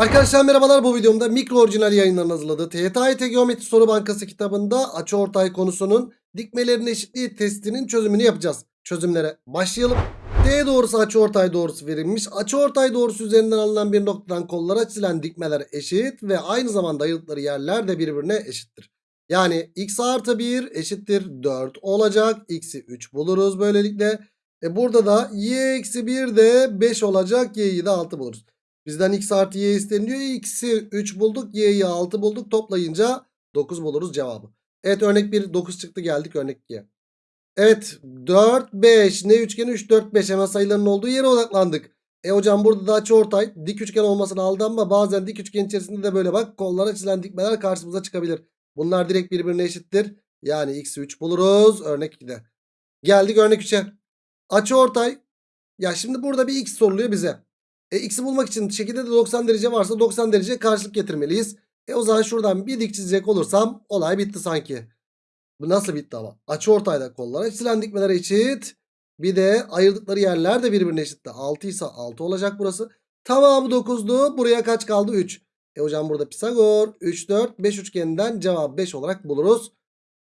Arkadaşlar merhabalar bu videomda mikro orijinal yayınların hazırladığı TYT Geometri Soru Bankası kitabında açıortay konusunun dikmelerin eşitliği testinin çözümünü yapacağız. Çözümlere başlayalım. D doğrusu açıortay doğrusu verilmiş. Açıortay doğrusu üzerinden alınan bir noktadan kollara çizilen dikmeler eşit ve aynı zamanda ayrıldıkları yerler de birbirine eşittir. Yani x artı 1 eşittir 4 olacak. X'i 3 buluruz böylelikle. E burada da y eksi 1 de 5 olacak. Y'yi de 6 buluruz. Bizden x artı y isteniyor. X'i 3 bulduk. Y'yi 6 bulduk. Toplayınca 9 buluruz cevabı. Evet örnek 1 9 çıktı geldik örnek 2'ye. Evet 4 5 ne üçgeni 3 4 5 hemen sayıların olduğu yere odaklandık. E hocam burada da açıortay dik üçgen olmasına aldanma. Bazen dik üçgen içerisinde de böyle bak kollara çizilen dikmeler karşımıza çıkabilir. Bunlar direkt birbirine eşittir. Yani x'i 3 buluruz örnek 2'de. Geldik örnek 3'e. Açıortay. Ya şimdi burada bir x soruluyor bize. E, x'i bulmak için şekilde de 90 derece varsa 90 derece karşılık getirmeliyiz. E o zaman şuradan bir dik çizecek olursam olay bitti sanki. Bu nasıl bitti ama? Açıortayda kollara çizilen dikmeler eşit. Bir de ayırdıkları yerler de birbirine eşitti. 6 ise 6 olacak burası. Tamamı 9'du. Buraya kaç kaldı? 3. E hocam burada Pisagor 3 4 5 üçgeninden cevap 5 olarak buluruz.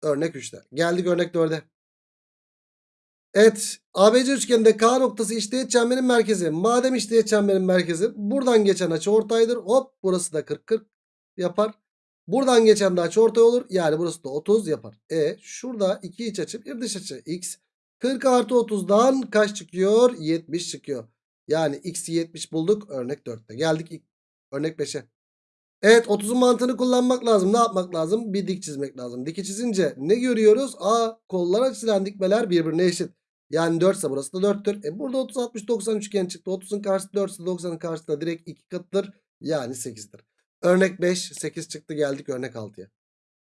Örnek 3'te. Geldik örnek 4'e. Evet ABC üçgeninde K noktası işteğet çemberin merkezi. Madem işteğet çemberin merkezi buradan geçen açı ortaydır. Hop burası da 40 40 yapar. Buradan geçen de açı olur. Yani burası da 30 yapar. E şurada iki iç açı bir dış açı x. 40 artı 30'dan kaç çıkıyor? 70 çıkıyor. Yani x'i 70 bulduk örnek 4'te. Geldik örnek 5'e. Evet 30'un mantığını kullanmak lazım. Ne yapmak lazım? Bir dik çizmek lazım. Diki çizince ne görüyoruz? A kollara çizilen dikmeler birbirine eşit. Yani 4 ise burası da 4'tür. E burada 30 60 90 üçgen çıktı. 30'un karşısı 4 ise 90'ın karşısı direkt 2 katıdır. Yani 8'dir. Örnek 5 8 çıktı geldik örnek 6'ya.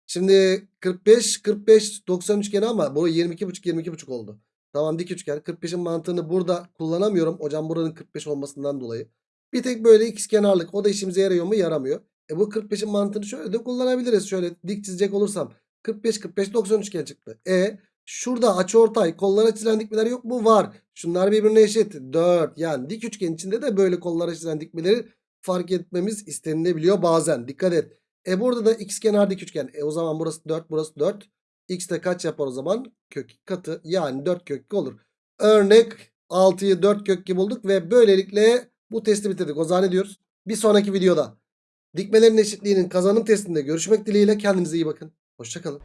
Şimdi 45 45 90 üçgeni ama bu 22,5 22,5 oldu. Tamam dik üçgen 45'in mantığını burada kullanamıyorum. Hocam buranın 45 olmasından dolayı. Bir tek böyle x kenarlık o da işimize yarıyor mu? Yaramıyor. E bu 45'in mantığını şöyle de kullanabiliriz. Şöyle dik çizecek olursam 45 45 90 üçgen çıktı. E şurada açıortay kollara çizilen dikmeler yok mu? Var. Şunlar birbirine eşit. 4 yani dik üçgen içinde de böyle kollara çizilen dikmeleri fark etmemiz istenilebiliyor bazen. Dikkat et. E burada da x kenar dik üçgen. E o zaman burası 4 burası 4. X de kaç yapar o zaman? Kök katı yani 4 kök olur. Örnek 6'yı 4 kök iki bulduk ve böylelikle bu testi bitirdik. O zaman ne diyoruz? Bir sonraki videoda dikmelerin eşitliğinin kazanım testinde görüşmek dileğiyle kendinize iyi bakın. Hoşçakalın.